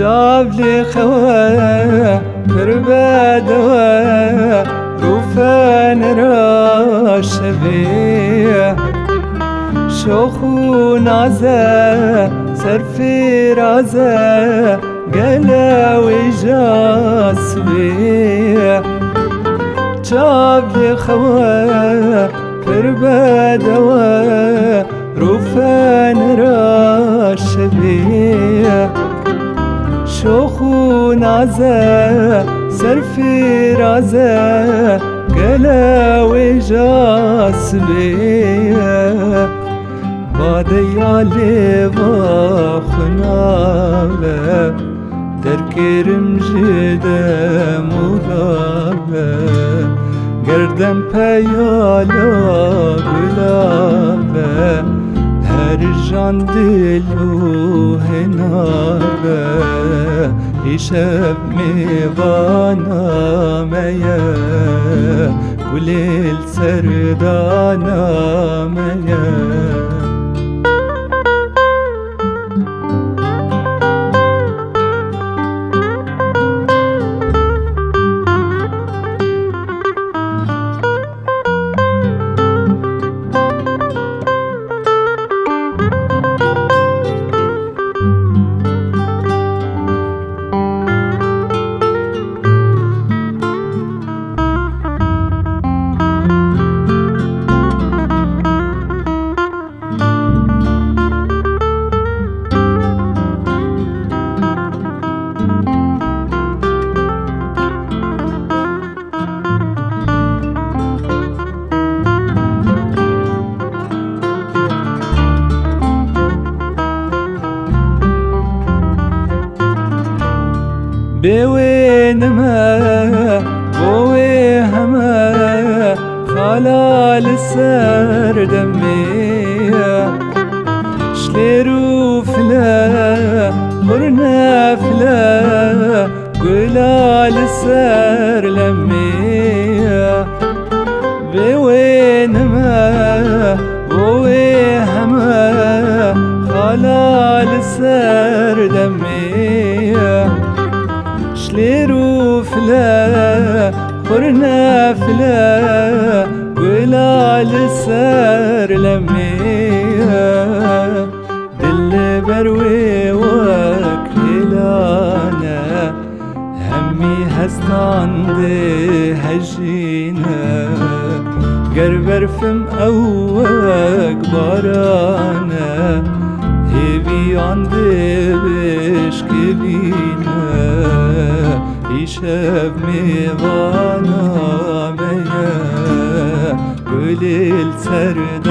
جابلي خوا كربادوا روفان راشبيه شوخو نازه سرفي رازه قلاوي جاسبيه جابلي خوا كربادوا روفان راشبيه شوخو نازه سرفي رازه قلاوي جاسبيه بادي علي بخنابه تركيرم جدا مغابه گردم پیالا گلابه هر جان دلو هنابه شب میوانا میه گلیل سردانا بوينما بويهما خلال السر دمية شليرو فلا قرنا فلا قلال السر لمية بوينما بويهما خلال السر دمية شليرو فلا قرنا فلا ولا لسار لميها دل بروي وكلانا همي هستان دي هجينا. قربر فم أوك بارانا هبي عندي بشكبينا düşev mi vanameye Gülil serdanameye